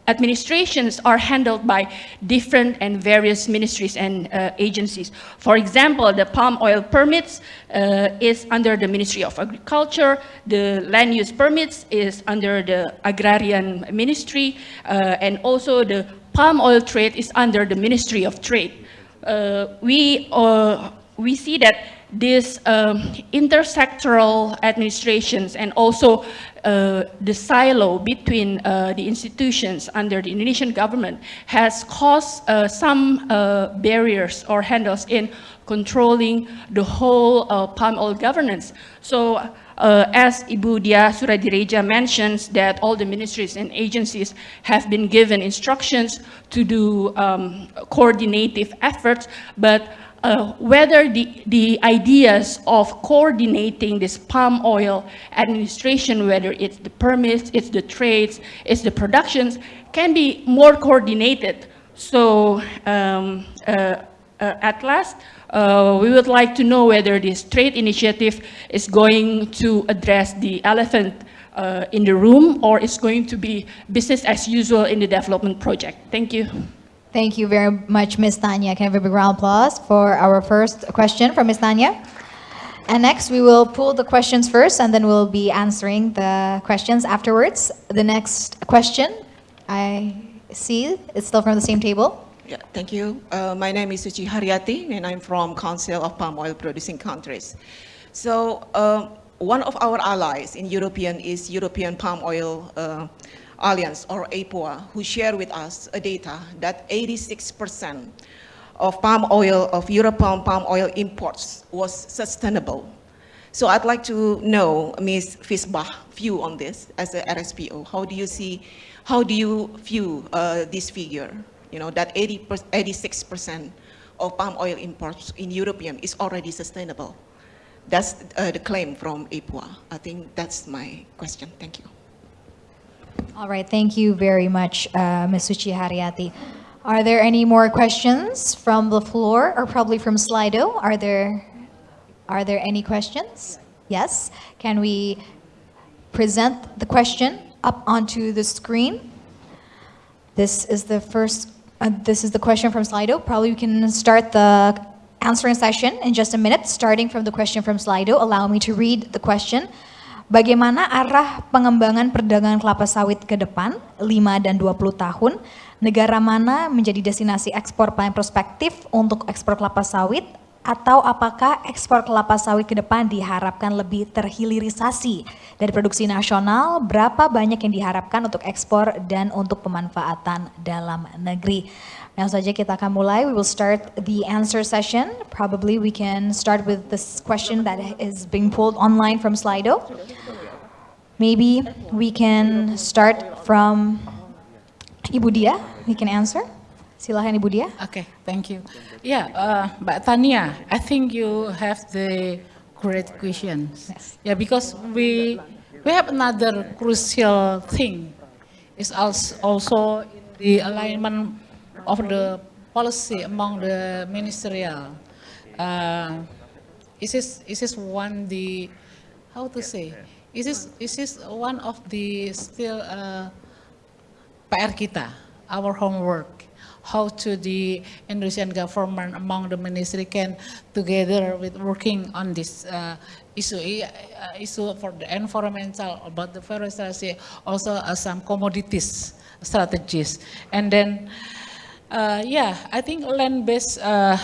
administrations are handled by different and various ministries and uh, agencies. For example, the palm oil permits uh, is under the Ministry of Agriculture, the land use permits is under the Agrarian Ministry, uh, and also the palm oil trade is under the Ministry of Trade. Uh, we, uh, we see that these um, intersectoral administrations and also uh, the silo between uh, the institutions under the Indonesian government has caused uh, some uh, barriers or handles in controlling the whole uh, palm oil governance. So uh, as Ibu Diah Suradiredja mentions that all the ministries and agencies have been given instructions to do um, coordinative efforts, but uh, whether the, the ideas of coordinating this palm oil administration, whether it's the permits, it's the trades, it's the productions, can be more coordinated. So um, uh, uh, at last, uh, we would like to know whether this trade initiative is going to address the elephant uh, in the room or is going to be business as usual in the development project. Thank you. Thank you very much, Ms. Tanya. Can I have a big round of applause for our first question from Ms. Tanya? And next, we will pull the questions first, and then we'll be answering the questions afterwards. The next question I see is still from the same table. Yeah, thank you. Uh, my name is Suci Haryati, and I'm from Council of Palm Oil Producing Countries. So uh, one of our allies in European is European Palm Oil uh, Alliance, or EPOA, who shared with us a data that 86% of palm oil, of European palm oil imports was sustainable. So I'd like to know Ms. Fischbach view on this as a RSPO. How do you see, how do you view uh, this figure? You know, that 80 86% of palm oil imports in European is already sustainable. That's uh, the claim from EPOA. I think that's my question. Thank you. All right, thank you very much, uh, Ms. Suci Haryati. Are there any more questions from the floor or probably from Slido? Are there, are there any questions? Yes? Can we present the question up onto the screen? This is the first, uh, this is the question from Slido. Probably we can start the answering session in just a minute, starting from the question from Slido. Allow me to read the question. Bagaimana arah pengembangan perdagangan kelapa sawit ke depan 5 dan 20 tahun? Negara mana menjadi destinasi ekspor paling prospektif untuk ekspor kelapa sawit? Atau apakah ekspor kelapa sawit ke depan diharapkan lebih terhilirisasi dari produksi nasional? Berapa banyak yang diharapkan untuk ekspor dan untuk pemanfaatan dalam negeri? Langsung saja kita akan mulai. We will start the answer session. Probably we can start with this question that is being pulled online from Slido. Maybe we can start from Ibu Diah. We can answer. Silahkan Ibu Diah. Okay, thank you. Yeah, uh, Mbak Tania, I think you have the great questions. Yes. Yeah, because we we have another crucial thing. It's als- also in the alignment of the policy among the ministerial. Uh, is this is this one the how to say? Is this is this one of the still uh, PR kita, our homework, how to the Indonesian government among the ministry can together with working on this uh, issue, uh, issue for the environmental, about the forestry, also uh, some commodities strategies. And then, uh, yeah, I think land-based uh,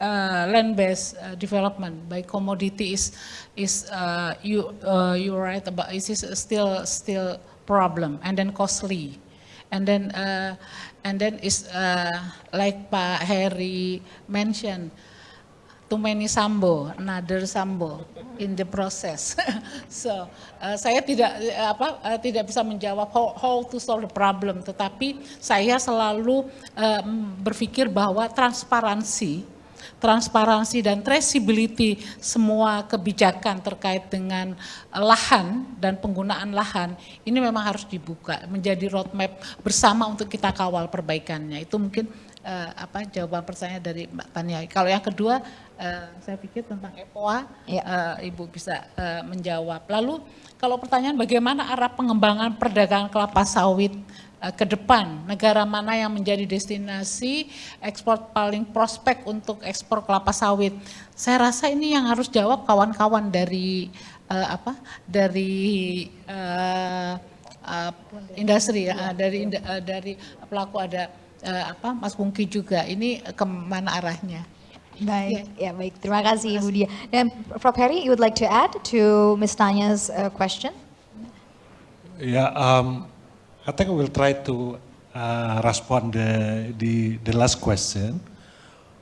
uh, land-based uh, development by commodity is is uh, you uh, you're right about it is still still problem and then costly. And then and then is like Pak Heri mentioned too many sambo another sambo in the process so uh, saya tidak uh, apa uh, tidak bisa menjawab how, how to solve the problem tetapi saya selalu uh, berpikir bahwa transparansi transparansi dan traceability semua kebijakan terkait dengan lahan dan penggunaan lahan ini memang harus dibuka menjadi roadmap bersama untuk kita kawal perbaikannya. Itu mungkin uh, apa jawaban pertanyaan dari Mbak Tania. Kalau yang kedua uh, saya pikir tentang EPOA Ya. uh, Ibu bisa uh, menjawab. Lalu kalau pertanyaan bagaimana arah pengembangan perdagangan kelapa sawit uh, ke depan, negara mana yang menjadi destinasi ekspor paling prospek untuk ekspor kelapa sawit? Saya rasa ini yang harus jawab kawan-kawan dari uh, apa? Dari uh, uh, industri ya, uh, dari uh, dari pelaku ada uh, apa? Mas Pungki juga. Ini ke mana arahnya? Baik, ya baik. Terima kasih Ibu Dia. Dan Prof. Heri, you would like to add to Ms. Tanya's uh, question? Yeah, um, I think I will try to uh, respond the, the the last question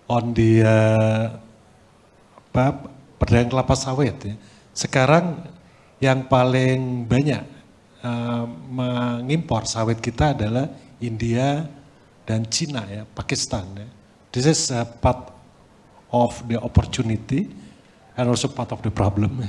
on the uh, apa, perdagangan kelapa sawit. Ya. Sekarang yang paling banyak uh, mengimpor sawit kita adalah India dan Cina ya, Pakistan. Ya. This is uh, part of the opportunity and also part of the problem.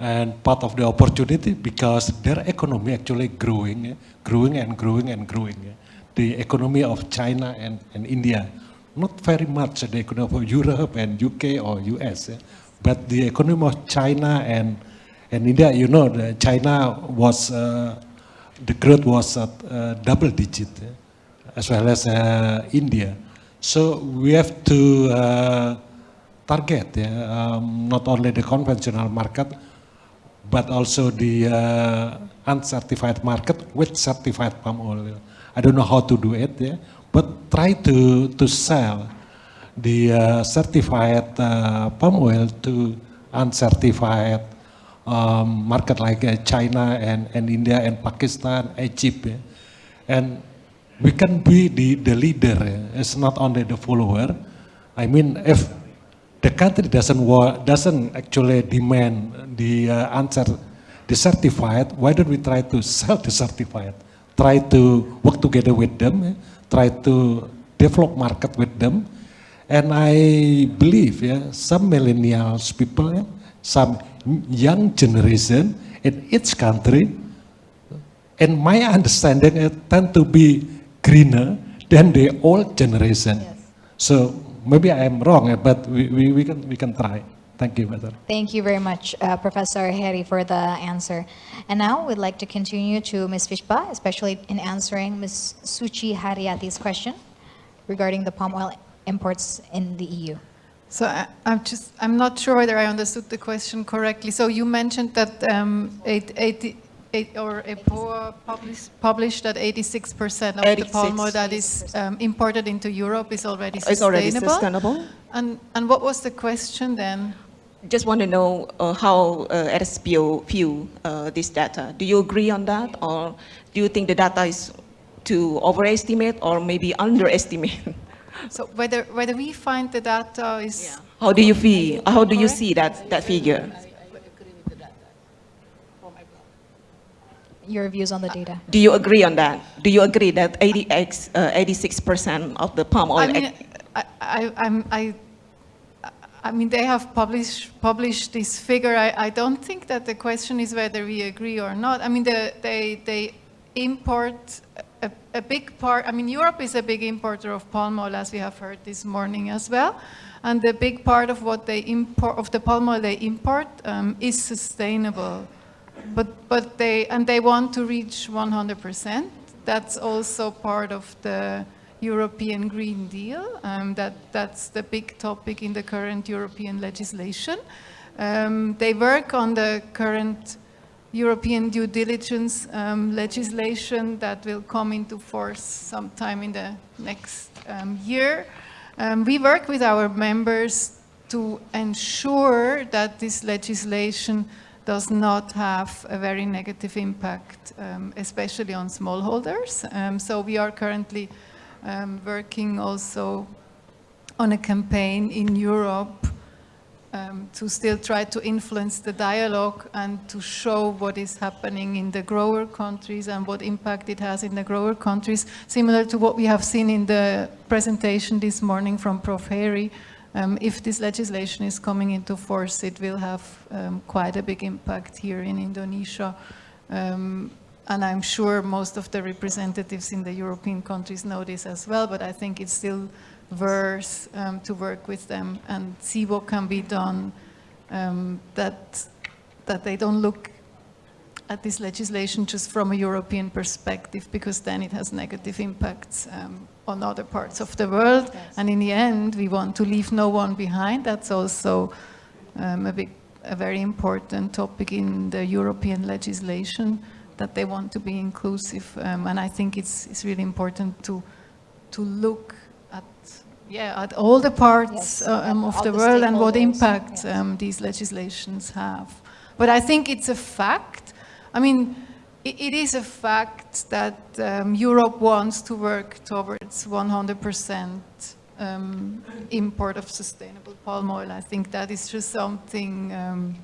And part of the opportunity because their economy actually growing, growing and growing and growing. The economy of China and, and India, not very much the economy of Europe and UK or US, but the economy of China and, and India, you know, China was, uh, the growth was at uh, double digit, as well as uh, India. So we have to uh, target yeah, um, not only the conventional market, but also the uh, uncertified market with certified palm oil. I don't know how to do it, yeah, but try to, to sell the uh, certified uh, palm oil to uncertified um, market like uh, China and, and India and Pakistan, Egypt. yeah. And we can be the, the leader, yeah. it's not only the follower. I mean, if the country doesn't doesn't actually demand the uh, answer, certified. Why don't we try to sell the certified? Try to work together with them. eh, Try to develop market with them. And I believe, yeah, some millennials people, yeah, some young generation in each country, and my understanding, it tend to be greener than the old generation. So maybe I am wrong, eh, but we, we, we can we can try. Thank you, Madam. Thank you very much, uh, Professor Heri, for the answer. And now we'd like to continue to Ms. Fischbach, especially in answering Ms. Suci Haryati's question regarding the palm oil imports in the E EU. So I, I'm just, I'm not sure whether I understood the question correctly. So you mentioned that um, eight, 80, eight, or EPOA published, sustainable that 86% of the palm oil that is um, imported into Europe is already It's already sustainable. sustainable. And, and what was the question then? Just want to know uh, how uh, RSPO view uh, this data. Do you agree on that, or do you think the data is to overestimate or maybe underestimate? So whether, whether we find the data is How do you feel? How do you see that that figure? Your views on the data. Do you agree on that? Do you agree that 80x, uh, 86% of the palm oil? I mean, I, I, I'm, I, I mean, they have published, published this figure. I, I don't think that the question is whether we agree or not. I mean, the, they, they import a, a big part, I mean, Europe is a big importer of palm oil, as we have heard this morning as well. And the big part of what they import, of the palm oil they import um, is sustainable. But, but they, and they want to reach 100%. That's also part of the European Green Deal. Um, that, that's the big topic in the current European legislation. Um, they work on the current European due diligence um, legislation that will come into force sometime in the next um, year. Um, we work with our members to ensure that this legislation does not have a very negative impact, um, especially on smallholders. Um, so we are currently um, working also on a campaign in Europe um, to still try to influence the dialogue and to show what is happening in the grower countries and what impact it has in the grower countries, similar to what we have seen in the presentation this morning from Prof. Heri. Um, if this legislation is coming into force, it will have um, quite a big impact here in Indonesia. Um, and I'm sure most of the representatives in the European countries know this as well, but I think it's still worth um, to work with them and see what can be done um, that, that they don't look at this legislation just from a European perspective because then it has negative impacts um, on other parts of the world. And in the end, we want to leave no one behind. That's also um, a, big, a very important topic in the European legislation that they want to be inclusive. Um, and I think it's, it's really important to, to look at, yeah, at all the parts Yes, uh, um, of all the the world and what impact yes. um, these legislations have. But I think it's a fact. I mean, it, is a fact that um, Europe wants to work towards 100% um, import of sustainable palm oil. I think that is just something um,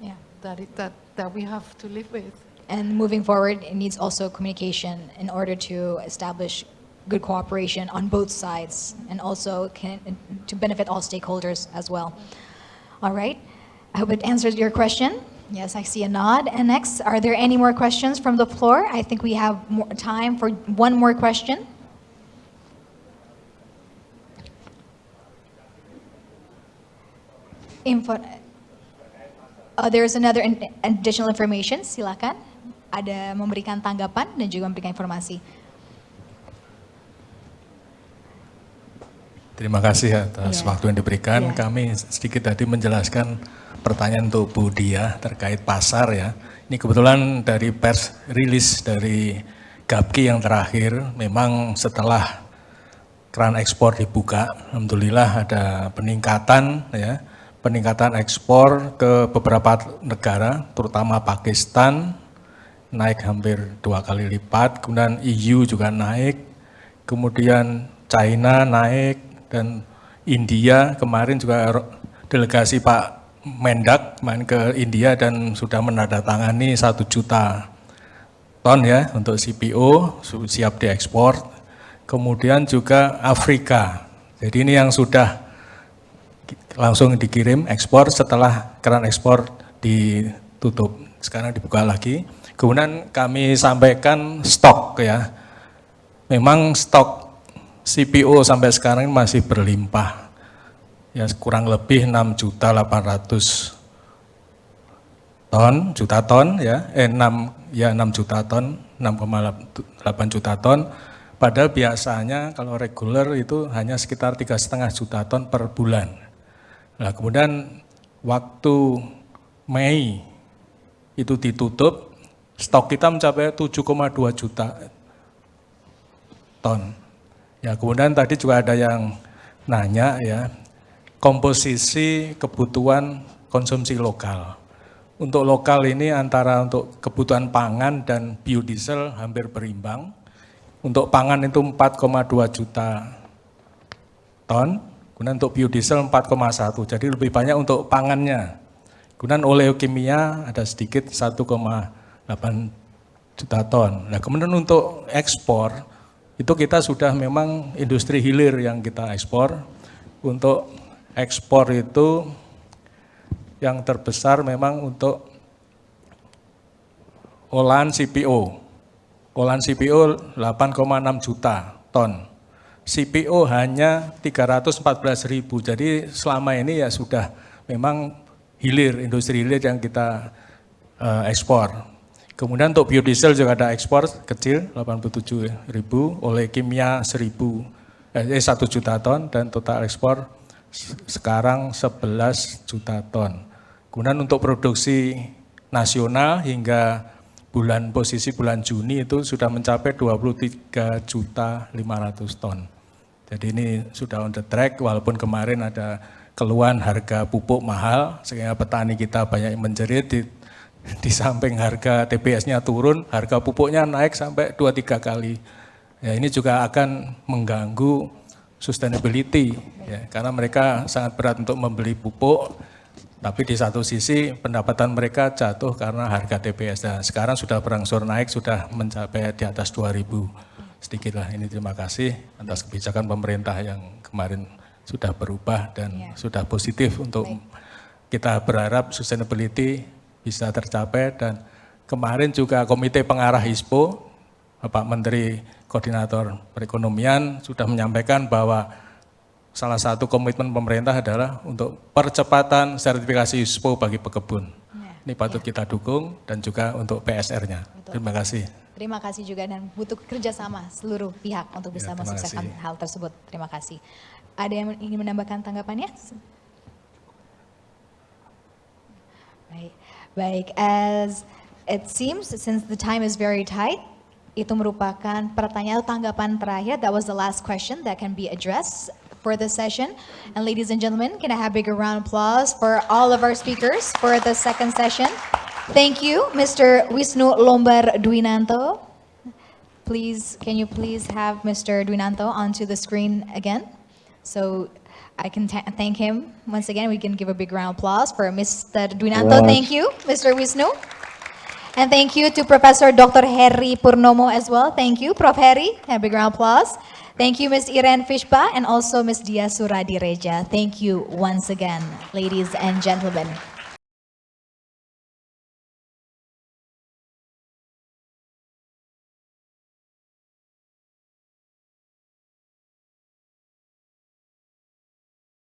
yeah, that, it, that, that we have to live with. And moving forward, it needs also communication in order to establish good cooperation on both sides and also can, to benefit all stakeholders as well. All right, I hope it answers your question. Yes, I see a nod. And next, are there any more questions from the floor? I think we have more time for one more question. Info, uh, there's another in- additional information, silakan. Ada memberikan tanggapan dan juga memberikan informasi. Terima kasih atas Iya. waktu yang diberikan. Iya. Kami sedikit tadi menjelaskan pertanyaan untuk Bu Dia terkait pasar ya. Ini kebetulan dari pers rilis dari GAPKI yang terakhir, memang setelah keran ekspor dibuka, alhamdulillah ada peningkatan ya, peningkatan ekspor ke beberapa negara, terutama Pakistan naik hampir dua kali lipat, kemudian EU juga naik, kemudian China naik. Dan India kemarin juga delegasi Pak Mendak main ke India dan sudah menandatangani satu juta ton ya untuk CPO siap diekspor. Kemudian juga Afrika. Jadi ini yang sudah langsung dikirim ekspor setelah keran ekspor ditutup. Sekarang dibuka lagi. Kemudian kami sampaikan stok ya. Memang stok CPO sampai sekarang masih berlimpah. Ya kurang lebih 6 juta 800 ton, juta ton ya, eh 6 ya 6 juta ton, 6,8 juta ton. Padahal biasanya kalau reguler itu hanya sekitar tiga setengah juta ton per bulan. Nah kemudian waktu Mei itu ditutup, stok kita mencapai 7,2 juta ton. Ya kemudian tadi juga ada yang nanya ya, komposisi kebutuhan konsumsi lokal. Untuk lokal ini antara untuk kebutuhan pangan dan biodiesel hampir berimbang. Untuk pangan itu 4,2 juta ton, kemudian untuk biodiesel 4,1, jadi lebih banyak untuk pangannya. Kemudian oleokimia ada sedikit 1,8 juta ton. Nah kemudian untuk ekspor, itu kita sudah memang industri hilir yang kita ekspor. Untuk ekspor itu yang terbesar memang untuk olahan CPO. Olahan CPO 8,6 juta ton. CPO hanya 314 ribu. Jadi selama ini ya sudah memang hilir, industri hilir yang kita uh, ekspor. Kemudian untuk biodiesel juga ada ekspor kecil 87 ribu, oleh kimia 1000, eh 1 juta ton dan total ekspor sekarang 11 juta ton. Kemudian untuk produksi nasional hingga bulan posisi bulan Juni itu sudah mencapai 23 juta 500 ton. Jadi ini sudah on the track walaupun kemarin ada keluhan harga pupuk mahal sehingga petani kita banyak yang menjerit di, di samping harga TBS-nya turun, harga pupuknya naik sampai 2-3 kali. Ya, ini juga akan mengganggu sustainability ya, karena mereka sangat berat untuk membeli pupuk tapi di satu sisi pendapatan mereka jatuh karena harga TBS. Nah, sekarang sudah berangsur naik, sudah mencapai di atas 2000 sedikit lah. Ini terima kasih atas kebijakan pemerintah yang kemarin sudah berubah dan Ya. sudah positif untuk kita berharap sustainability bisa tercapai dan kemarin juga Komite Pengarah ISPO, Bapak Menteri Koordinator Perekonomian sudah menyampaikan bahwa salah satu komitmen pemerintah adalah untuk percepatan sertifikasi ISPO bagi pekebun. Ini patut kita dukung dan juga untuk PSR-nya. Terima kasih. Terima kasih juga dan butuh kerjasama seluruh pihak untuk bisa Ya, mensukseskan kasih. hal tersebut. Terima kasih. Ada yang ingin menambahkan tanggapannya? Baik, baik. As it seems, since the time is very tight, itu merupakan pertanyaan atau tanggapan terakhir. That was the last question that can be addressed for this session. And ladies and gentlemen, can I have a bigger round of applause for all of our speakers for the second session? Thank you, Mr. Wisnu Lombar Dwinanto. Please, can you please have Mr. Dwinanto onto the screen again? So I can thank him once again. We can give a big round of applause for Mr. Dwinanto. Wow. Thank you, Mr. Wisnu. And thank you to Professor Dr. Heri Purnomo as well. Thank you, Prof. Heri. A big round of applause. Thank you, Ms. Irene Fischbach and also Ms. Diah Suradiredja. Thank you once again, ladies and gentlemen.